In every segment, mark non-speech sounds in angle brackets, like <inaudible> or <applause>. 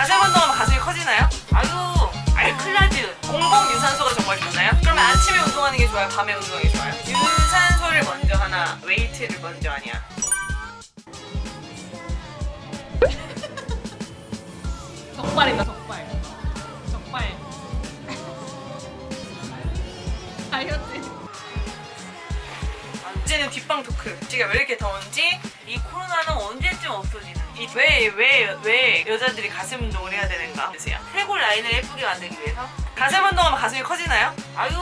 가슴 운동하면 가슴이 커지나요? 아유 알클라즈 공복 유산소가 정말 좋나요? 그러면 아침에 운동하는 게 좋아요? 밤에 운동하는 게 좋아요? 유산소를 먼저 하나, 웨이트를 먼저 하냐? <laughs> 적발이다 적발 적발 <laughs> 다이어트 이제는 뒷방 토크. 지금 왜 이렇게 더운지 왜왜 왜 왜 여자들이 가슴 운동을 해야 되는가? 보세요. 쇄골 라인을 예쁘게 만들기 위해서 가슴 운동하면 가슴이 커지나요? 아유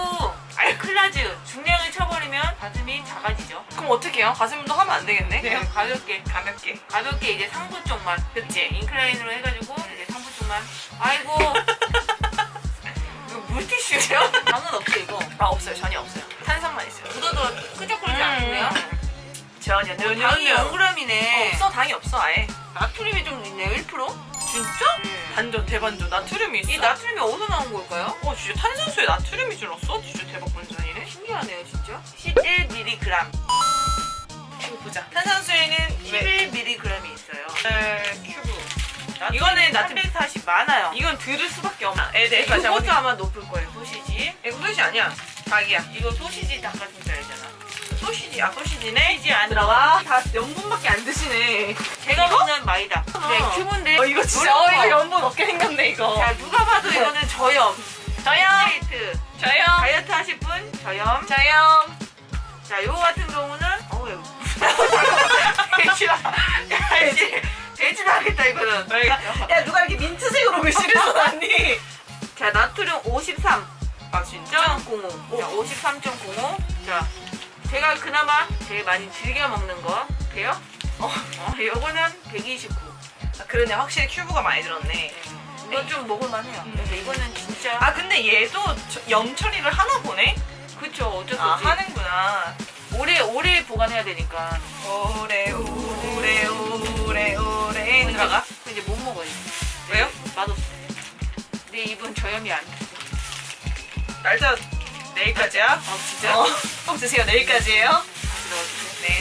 알클라즈 중량을 쳐버리면 가슴이 작아지죠 그럼 어떻게 해요? 가슴 운동 하면 안 되겠네? 그냥 가볍게 가볍게. 가볍게 이제 상부 쪽만 그치? 인클라인으로 해가지고 이제 상부 쪽만 아이고 이거 물티슈요? 당은 없죠 이거 아 없어요 전혀 없어요. 탄산만 있어요. 묻어도 끄적거리지 않네요 전혀 당이 전혀 0g이네 없어 당이 없어 아예. 나트륨이 좀 있네요 1%? 진짜? 네. 반전 대반전 나트륨이 있어. 이 나트륨이 어디서 나온 걸까요? 어 진짜 탄산수에 나트륨이 들었어? 진짜 대박 반전이네. 신기하네요 진짜 11mg 이거 보자. 탄산수에는 왜? 11mg이 있어요 에, 큐브. 나트륨이 이거는 나트륨 340 많아요 이건 들을 수밖에 없나? 애들. 네, 이것도 아마 높을 거예요 소시지 이거 소시 아니야. 닭이야. 이거 소시지 닭가슴살이잖아 소시지. 아 소시지네. 소시지 안 들어가. 다 연분밖에 진짜. 어 이거 연분 없게 생겼네 이거. 자 누가 봐도 이거는 저염 저염. 스트레이트 저염. 다이어트 하실 분 저염 저염. 자 요거 같은 경우는 어우 <laughs> 돼지 돼지도 하겠다 이거는 야 누가 이렇게 민트색으로 글씨를 써놨니? 자 나트륨 53 아 진짜? 0.05 자 53.05 자 제가 그나마 제일 많이 즐겨 먹는 거 돼요? 어. 어 요거는 129 아, 그러네 확실히 큐브가 많이 들었네. 이건 좀 먹을만해요 음. 근데 이거는 진짜 아 근데 얘도 저- 염 처리를 하나 보네? 그쵸 어쩔 수아 없이 하는구나. 오래 오래 보관해야 되니까 오래 오래 오래 오래 들어가. 그 이제 못 먹어요 왜요? 맛없어 내 입은 저염이 안 돼. 날짜 내일까지야? 아 진짜? 어, 꼭 드세요. 내일까지예요.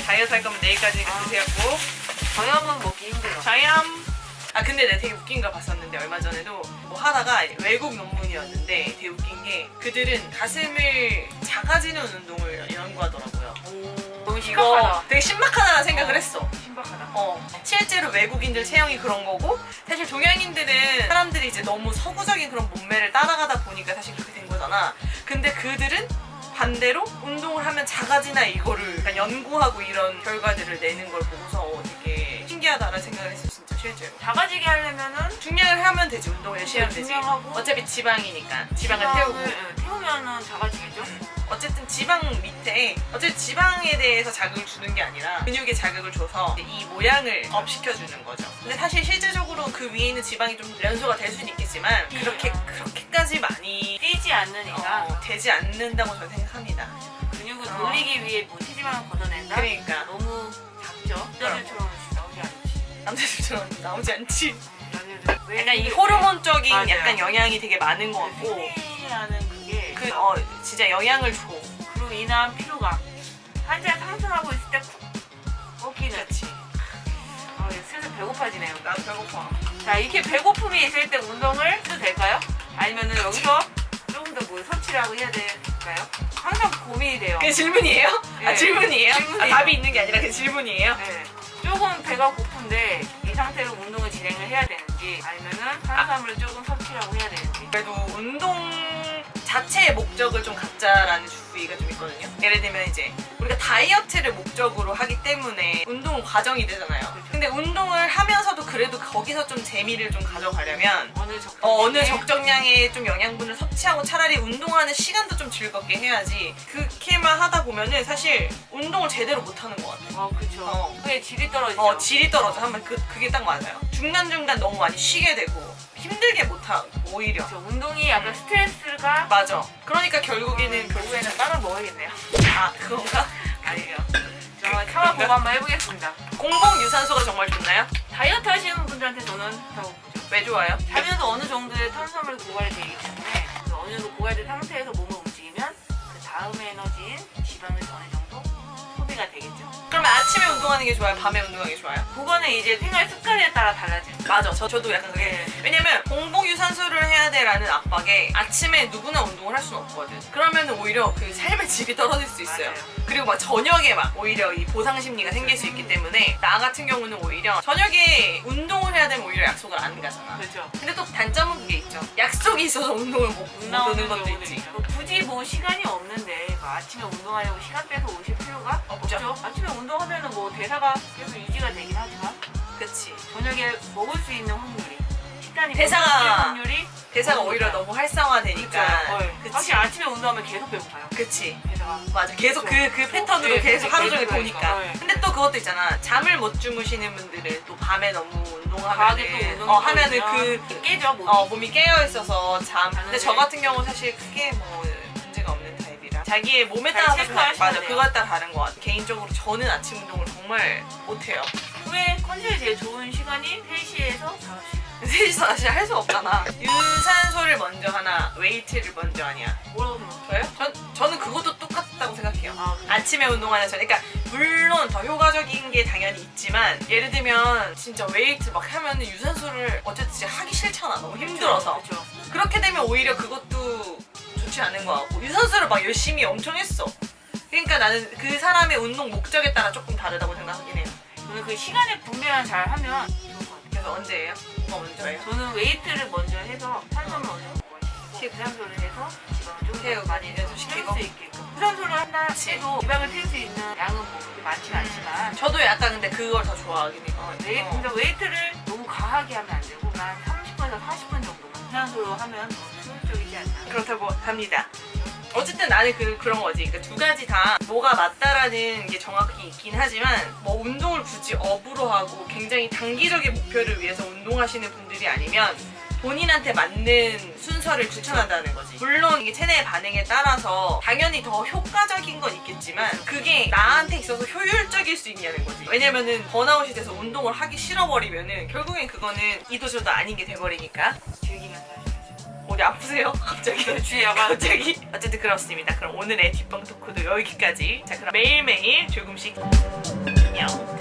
다이어트 할 거면 내일까지 아. 드세요. 꼭. 저염은 먹기 힘들어 자얌. 아 근데 내가 되게 웃긴 거 봤었는데 얼마 전에도 뭐 하다가 외국 논문이었는데 되게 웃긴 게 그들은 가슴을 작아지는 운동을 연구하더라고요. 너무 이거 심각하다 되게 신박하다는 생각을 했어. 신박하다 어, 실제로 외국인들 체형이 그런 거고 사실 동양인들은 사람들이 이제 너무 서구적인 그런 몸매를 따라가다 보니까 사실 그렇게 된 거잖아. 근데 그들은 반대로 운동을 하면 작아지나 이거를 연구하고 이런 결과들을 내는 걸 보고서 되게 신기하다는 생각을 했어 진짜 실제로. 작아지게 하려면은 중량을 하면 되지 운동을 열심히 하면 되지. 중량하고 어차피 지방이니까 지방을 태우고. 응, 태우면은 작아지겠죠? 어쨌든 지방 밑에 어쨌든 지방에 대해서 자극을 주는 게 아니라 근육에 자극을 줘서 이 모양을 업시켜 주는 거죠. 근데 사실 실제적으로 그 위에 있는 지방이 좀 연소가 될 수는 있겠지만 그렇게 음. 그렇게까지 많이 뛰지 않으니까 어, 되지 않는다고 저는 생각합니다. 근육을 어. 돌리기 위해 뭐 체지방을 걷어낸다? 그러니까 너무 작죠? 남자들처럼 나오지 않지 남자들처럼 나오지 않지. 남자들 약간 이 호르몬적인 맞아요. 약간 영향이 되게 많은 것 같고 팬이라는 그게 그 어, 진짜 영향을 줘. 그로 인한 피로감 한자 상승하고 있을 때쿡 꺾이는 그렇지. 아, 슬슬 배고파지네요 난 배고파. 자 이렇게 배고픔이 있을 때 운동을 해도 될까요? 아니면은 여기서 더뭐 섭취를 하고 해야 될까요? 항상 고민이 돼요 그게 질문이에요? 아 네. 질문이에요? 질문이에요. 아, 답이 있는 게 아니라 그 질문이에요? 네. 조금 배가 고픈데 이 상태로 운동을 진행을 해야 되는지 아니면은 탄수화물을 조금 섭취하고 해야 되는지 그래도 운동 자체의 목적을 좀 갖자라는 주의가 좀 있거든요. 예를 들면 이제 우리가 다이어트를 목적으로 하기 때문에 운동은 과정이 되잖아요. 근데 운동을 하면서도 그래도 거기서 좀 재미를 좀 가져가려면 어느 적정 어, 어느 적정량의 좀 영양분을 섭취하고 차라리 운동하는 시간도 좀 즐겁게 해야지 그렇게만 하다 보면은 사실 운동을 제대로 못 하는 것 같아요. 어 그쵸 어. 그게 질이 떨어지죠 어, 질이 떨어져. 한번 그, 그게 딱 맞아요. 중간중간 너무 많이 쉬게 되고 힘들게 못하고 오히려. 그쵸. 운동이 약간 스트레스가 맞아. 그러니까 결국에는 결국에는 빵을 먹어야겠네요 아 그건가? 아니에요 저 참아 보고 한번 해보겠습니다 공복 유산소가 정말 좋나요? 다이어트 하시는 분들한테 저는 왜 좋아요? 자면서 어느 정도의 탄수화물이 고갈이 되기 때문에 그 어느 정도 고갈된 상태에서 몸을 움직이면 그 다음의 에너지인 지방을 어느 정도 아침에 운동하는 게 좋아요? 밤에 운동하는 게 좋아요? 그거는 이제 생활 습관에 따라 달라져요. 맞아. 저, 저도 약간 그게. 네. 왜냐면 공복 유산소를 해야 돼 라는 압박에 아침에 누구나 운동을 할 수는 없거든. 그러면 오히려 그 삶의 질이 떨어질 수 있어요. 맞아요. 그리고 막 저녁에 막 오히려 이 보상 심리가 생길 수 있기 때문에 나 같은 경우는 오히려 저녁에 운동을 해야 되면 오히려 약속을 안 가잖아. 그렇죠. 근데 또 단점은 그게 있죠. 약속이 있어서 운동을 못, 못 나오는 오는 것도 있지. 있죠. 굳이 뭐 시간이 없는데 뭐 아침에 운동하려고 시간 빼서 오실 필요가 없죠. 없죠. 아침에 운동하면은 뭐 대사가 계속 유지가 되긴 하지만 그치. 저녁에 먹을 수 있는 확률이 식단이 대사가- 확률이 대사가 오히려. 너무 활성화되니까. 그치. 사실 아침에 운동하면 계속 배고파요. 그치. 대사가. 맞아. 계속 그, 그렇죠. 그 패턴으로 네, 계속 네, 하루 종일 도니까. 네. 근데 또 그것도 있잖아. 잠을 못 주무시는 분들은 또 밤에 너무 운동하면은. 운동 어, 하면은 그, 깨져 몸이. 어, 몸이 깨어 있어서 잠. 근데. 저 같은 경우 사실 크게 뭐 자기의 몸에 잘 따라서 체크하셔야 맞아. 그거에 따라 다른 것 같아. 개인적으로 저는 아침 운동을 정말 못해요. 후에 컨디션이 제일 좋은 시간이 3시에서 5시. 셋이서 사실 할수 없잖아. 유산소를 먼저 하나, 웨이트를 먼저 하냐. 뭐라고 생각해요? 저요? 전, 저는 그것도 똑같다고 생각해요. 아, 그래요? 아침에 운동하는 저 그러니까 물론 더 효과적인 게 당연히 있지만 예를 들면 진짜 웨이트 막 하면은 유산소를 어쨌든 하기 싫잖아 너무 힘들어서 그렇죠. 그렇게 되면 오히려 그것도 좋지 않은 것 같고 유산소를 막 열심히 엄청 했어 그러니까 나는 그 사람의 운동 목적에 따라 조금 다르다고 생각하긴 해요 저는 그 시간에 분배만 잘 하면 좋을 것 같아요. 그래서 언제예요? 뭐가 먼저예요? 저는 웨이트를 먼저 해서 어느 정도 먹어요. 유산소를 해서 지방을 좀 태우고 더 많이 있게끔. 유산소를 한다. 해도 지방을 태울 수 있는 양은 뭐 그렇게 많지는 않지만 저도 약간 근데 그걸 더 좋아하긴 해요 웨이, 어. 근데 웨이트를 너무 과하게 하면 안 되고 한 30분에서 40분 유산소로 하면 더 효율적이지 않나. 그렇다고 합니다. 어쨌든 나는 그, 그런 거지. 그러니까 두 가지 다 뭐가 맞다라는 게 정확히 있긴 하지만 뭐 운동을 굳이 업으로 하고 굉장히 단기적인 목표를 위해서 운동하시는 분들이 아니면 본인한테 맞는 순서를 추천한다는 거지. 물론 이게 체내의 반응에 따라서 당연히 더 효과적인 건 있겠지만 그게 나한테 있어서 효율적일 수 있냐는 거지. 왜냐면은 번아웃이 돼서 운동을 하기 싫어버리면은 결국엔 그거는 이도저도 아닌 게 돼버리니까. 즐기면 어디 아프세요? <laughs> 갑자기 주에 약간 갑자기 어쨌든 그렇습니다. 그럼 오늘의 뒷방 토크도 여기까지. 자 그럼 매일매일 조금씩 안녕.